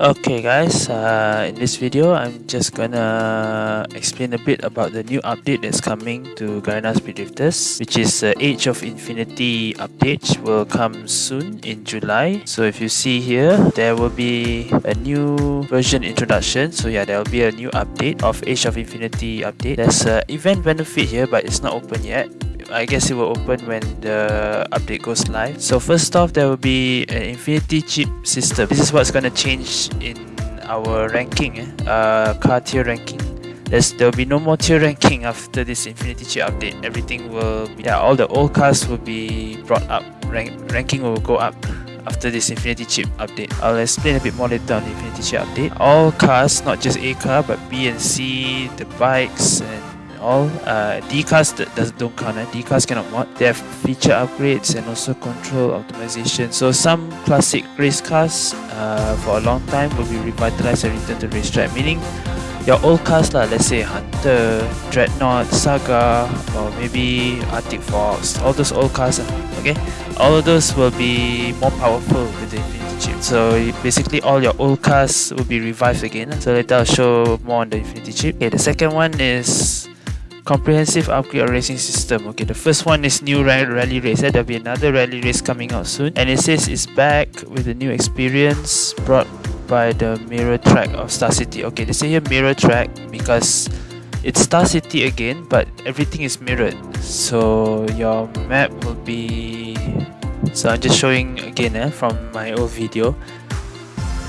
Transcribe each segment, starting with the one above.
Okay guys, uh, in this video I'm just gonna explain a bit about the new update that's coming to Garena Speed Drifters which is the Age of Infinity update will come soon in July. So if you see here, there will be a new version introduction. So yeah, there will be a new update of Age of Infinity update. There's an event benefit here but it's not open yet. I guess it will open when the update goes live. So first off, there will be an Infinity chip system. This is what's gonna change in our ranking, eh? uh, car tier ranking. There's, there will be no more tier ranking after this Infinity chip update. Everything will be, yeah, all the old cars will be brought up. Rank, ranking will go up after this Infinity Chip update. I'll explain a bit more later on the Infinity Chip update. All cars, not just A car, but B and C, the bikes and all. Uh, D cars does, don't count. Eh? Cannot mod. They have feature upgrades and also control optimization. So some classic race cars uh, for a long time will be revitalized and returned to racetrack. Meaning your old cars lah, let's say Hunter, Dreadnought, Saga, or maybe Arctic Fox, all those old cars, okay? All of those will be more powerful with the Infinity Chip. So basically all your old cars will be revived again. So later I'll show more on the Infinity Chip. Okay, the second one is comprehensive upgrade racing system. Okay the first one is new rally race. There'll be another rally race coming out soon. And it says it's back with a new experience brought by the mirror track of star city. Okay they say here mirror track because it's star city again but everything is mirrored. So your map will be so i'm just showing again eh, from my old video.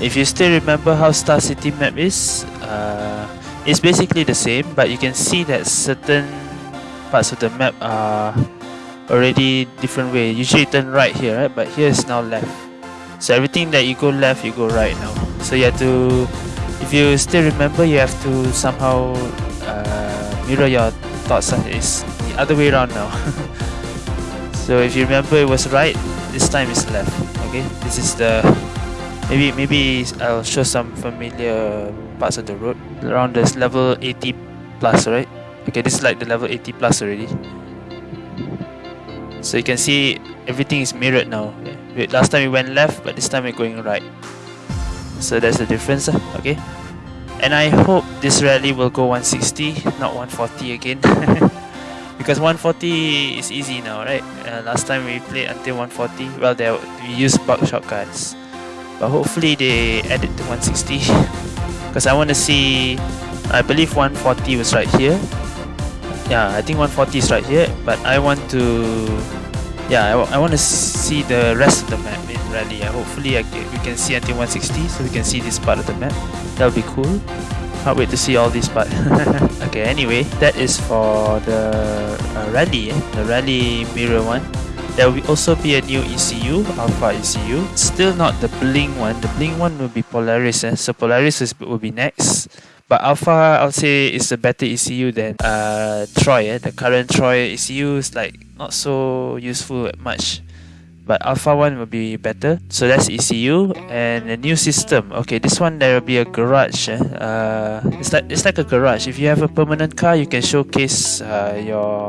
If you still remember how star city map is uh, it's basically the same but you can see that certain parts of the map are already different way. Usually turn right here right? But here is now left. So everything that you go left you go right now. So you have to if you still remember you have to somehow uh, mirror your thoughts it's the other way around now. So if you remember it was right this time it's left. Okay? This is the maybe maybe I'll show some familiar parts of the road. Around this level 80 plus right? Okay this is like the level 80 plus already. So you can see everything is mirrored now. Last time we went left but this time we're going right. So that's the difference okay. And I hope this rally will go 160 not 140 again. Because 140 is easy now right? Uh, last time we played until 140 well there we used bug shortcuts but hopefully they add it to 160 because I want to see I believe 140 was right here. Yeah I think 140 is right here but I want to yeah I, I want to see the rest of the map in rally. Uh, hopefully I, we can see until 160 so we can see this part of the map. That would be cool. Can't wait to see all this part. Okay anyway that is for the uh, rally eh? the rally mirror one there will also be a new ECU, Alpha ECU. Still not the Bling one. The Bling one will be Polaris. Eh? So Polaris is, will be next. But Alpha, I would say, is a better ECU than uh, Troy. Eh? The current Troy ECU is like not so useful much. But Alpha one will be better. So that's ECU and a new system. Okay, this one there will be a garage. Eh? Uh, it's like it's like a garage. If you have a permanent car, you can showcase uh, your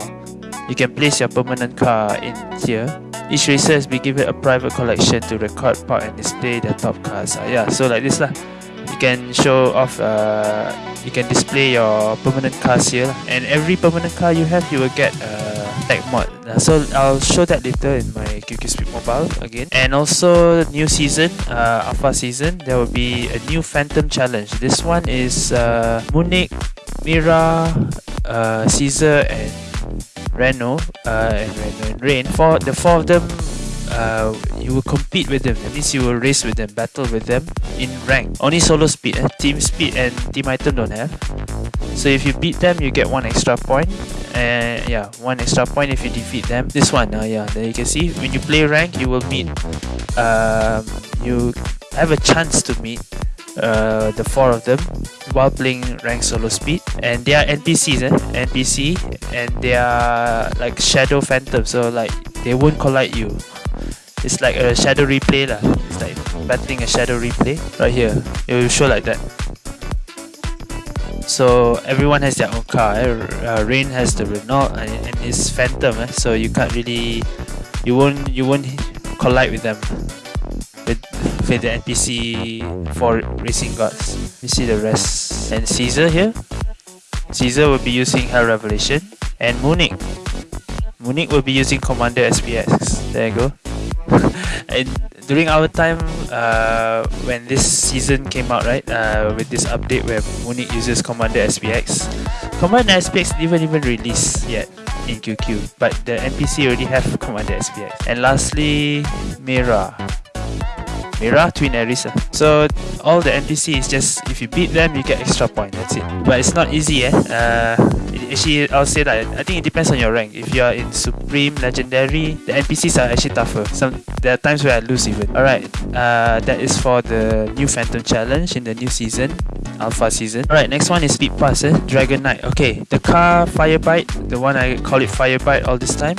you can place your permanent car in here. Each racer has been given a private collection to record, park and display their top cars. Uh, yeah, so like this lah. You can show off, uh, you can display your permanent cars here. And every permanent car you have, you will get a tag mod. Uh, so I'll show that later in my QQ Speed Mobile again. And also new season, uh, Alpha season, there will be a new Phantom Challenge. This one is uh, Munich, Mira, uh, Caesar and Renault uh, and Renault and Rain. For the four of them, uh, you will compete with them. That means you will race with them, battle with them in rank. Only solo speed, eh? team speed and team item don't have. So if you beat them, you get one extra point. And yeah, one extra point if you defeat them. This one, uh, yeah, there you can see when you play rank, you will meet. Um, you have a chance to meet uh, the four of them while playing rank solo speed and they are NPCs eh? NPC and they are like shadow phantom so like they won't collide you it's like a shadow replay lah. it's like battling a shadow replay right here it will show like that so everyone has their own car eh? uh, Rain has the Renault and, and it's phantom eh? so you can't really you won't you won't collide with them with the NPC for Racing Gods. You see the rest. And Caesar here. Caesar will be using Hell Revelation. And Munich. Munich will be using Commander SPX. There you go. and during our time, uh, when this season came out, right, uh, with this update where Munich uses Commander SPX, Commander SPX didn't even release yet in QQ, but the NPC already have Commander SPX. And lastly, Mira. Mira Twin Arisa. So all the NPC is just if you beat them you get extra point. That's it. But it's not easy, eh? Uh, actually, I'll say that I think it depends on your rank. If you are in Supreme, Legendary, the NPCs are actually tougher. Some there are times where I lose even. All right, uh, that is for the new Phantom Challenge in the new season, Alpha season. All right, next one is Speed Pass, eh? Dragon Knight. Okay, the car Firebite, the one I call it Firebite all this time.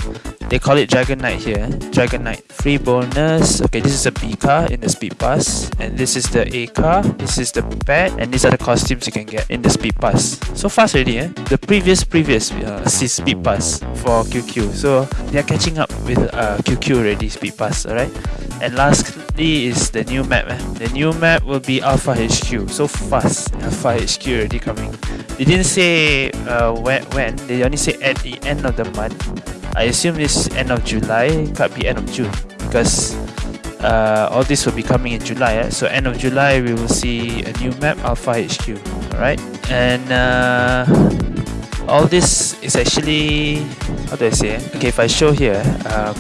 They call it Dragon Knight here. Dragon Knight. Free bonus. Okay, this is a B car in the Speed Pass. And this is the A car. This is the pet. And these are the costumes you can get in the Speed Pass. So fast already, eh? The previous, previous uh, Speed Pass for QQ. So they are catching up with uh, QQ already, Speed Pass, alright? And lastly is the new map. Eh? The new map will be Alpha HQ. So fast. Alpha HQ already coming. They didn't say uh, when, when. They only say at the end of the month. I assume this end of July, can't be end of June because uh, all this will be coming in July. Eh? So end of July, we will see a new map, Alpha HQ. Alright, and uh, all this is actually how do I say? Eh? Okay, if I show here, um,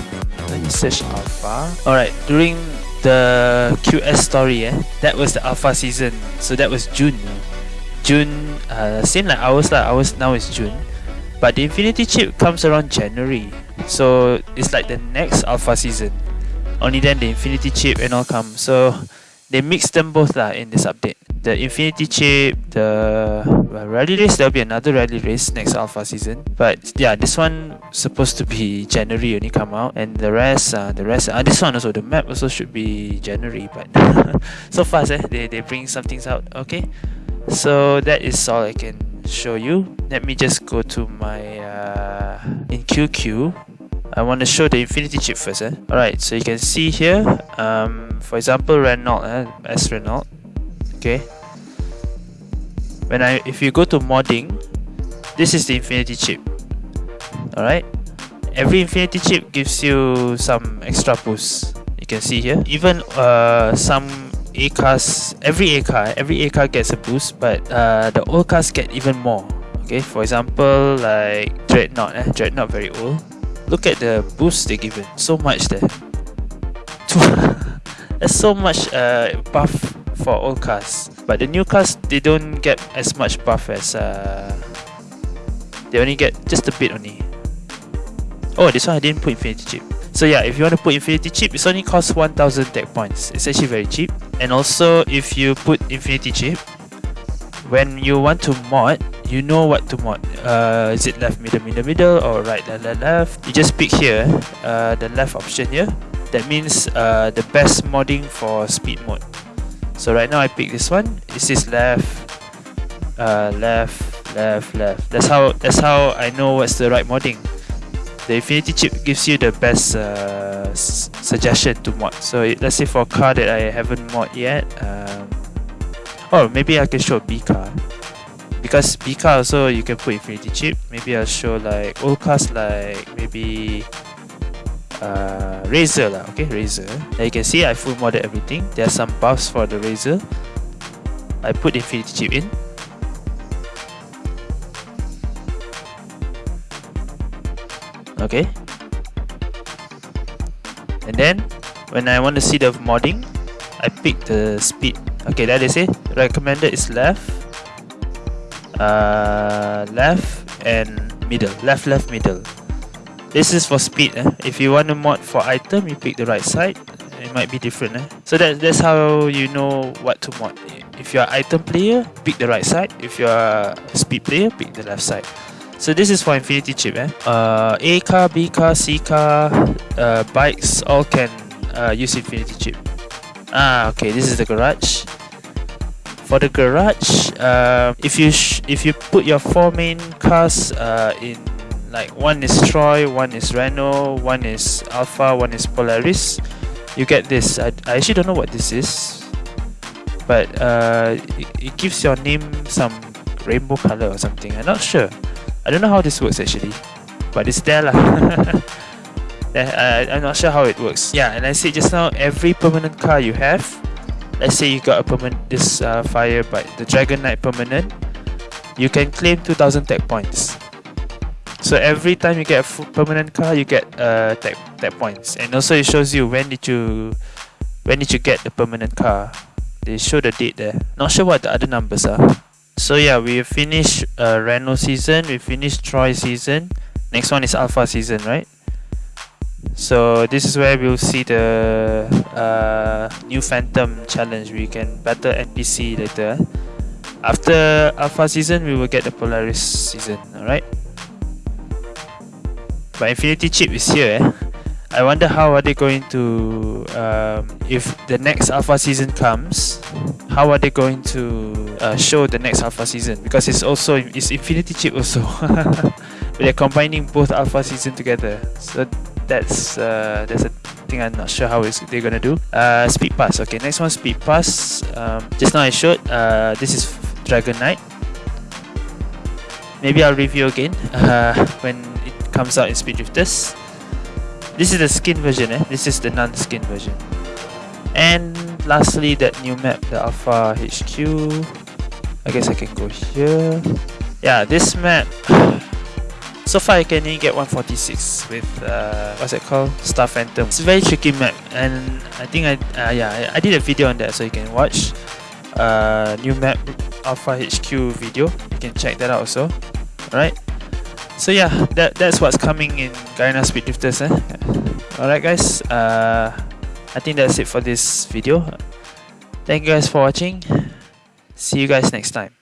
let me search Alpha. Alright, during the QS story, eh, that was the Alpha season. So that was June. June, uh, same like ours lah. Ours now is June. But the Infinity chip comes around January. So it's like the next alpha season. Only then the Infinity chip and all come. So they mix them both lah in this update. The Infinity chip, the well, rally race, there'll be another rally race next alpha season. But yeah, this one supposed to be January only come out, and the rest, uh, the rest, uh, this one also the map also should be January. But so fast, eh? They they bring some things out. Okay, so that is all I can show you. Let me just go to my uh, in QQ I want to show the infinity chip first eh? alright so you can see here um, for example Renault eh? S Renault. Okay. When I if you go to modding this is the infinity chip. Alright. Every infinity chip gives you some extra boost. You can see here. Even uh, some a cars, every A car, every car gets a boost, but uh, the old cars get even more. Okay, for example, like Dreadnought, eh? Dreadnought very old. Look at the boost they given, so much there. There's so much uh, buff for old cars, but the new cars they don't get as much buff as uh, they only get just a bit only. Oh, this one I didn't put Infinity Chip. So yeah, if you want to put Infinity Chip, it's only costs 1000 tech points. It's actually very cheap. And also, if you put Infinity Chip, when you want to mod, you know what to mod. Uh, is it left, middle, middle, middle, or right, left, left, left? You just pick here, uh, the left option here. That means uh, the best modding for speed mode. So right now I pick this one. It says left, uh, left, left, left. That's how that's how I know what's the right modding the Infinity chip gives you the best uh, suggestion to mod. So let's say for a car that I haven't mod yet, um, oh maybe I can show B car because B car also you can put Infinity chip. Maybe I'll show like old cars like maybe uh, Razor lah. Okay, Razor. Now you can see I full modded everything. There are some buffs for the Razor. I put Infinity chip in. Okay? And then when I want to see the modding I pick the speed. Okay that is it. Recommended is left uh, left and middle. Left left middle. This is for speed eh? if you want to mod for item you pick the right side. It might be different eh? so that, that's how you know what to mod. If you're item player pick the right side. If you're speed player pick the left side so this is for Infinity Chip, eh? Uh, A car, B car, C car, uh, bikes all can uh, use Infinity Chip. Ah, okay. This is the garage. For the garage, uh, if you if you put your four main cars uh, in like one is Troy, one is Renault, one is Alpha, one is Polaris, you get this. I, I actually don't know what this is, but uh, it, it gives your name some rainbow color or something. I'm not sure. I don't know how this works actually, but it's there lah. uh, I'm not sure how it works. Yeah, and I said just now, every permanent car you have, let's say you got a permanent this uh, Firebite the Dragon Knight permanent, you can claim 2000 tech points. So every time you get a permanent car, you get uh, tech, tech points, and also it shows you when did you when did you get the permanent car. They show the date there. Not sure what the other numbers are. So yeah, we finished uh, Renault season, we finished Troy season. Next one is Alpha season, right? So this is where we'll see the uh, new Phantom challenge. We can battle NPC later. After Alpha season, we will get the Polaris season. Alright. But Infinity Chip is here. Eh? I wonder how are they going to um, if the next Alpha season comes. How are they going to uh, show the next Alpha season? Because it's also it's Infinity Chip also. they're combining both Alpha season together. So that's uh, that's a thing I'm not sure how is they're gonna do. Uh, speed pass. Okay, next one speed pass. Um, just now I showed. Uh, this is Dragon Knight. Maybe I'll review again uh, when it comes out in Speed Drifters. This is the skin version. Eh? This is the non-skin version. And lastly, that new map, the Alpha HQ. I guess I can go here. Yeah, this map so far I can only get 146 with uh, what's it called? Star Phantom. It's a very tricky map and I think I uh, yeah I, did a video on that so you can watch uh, new map Alpha HQ video. You can check that out also. Alright? So yeah that, that's what's coming in Garena Speed Drifters eh? alright guys uh, I think that's it for this video. Thank you guys for watching see you guys next time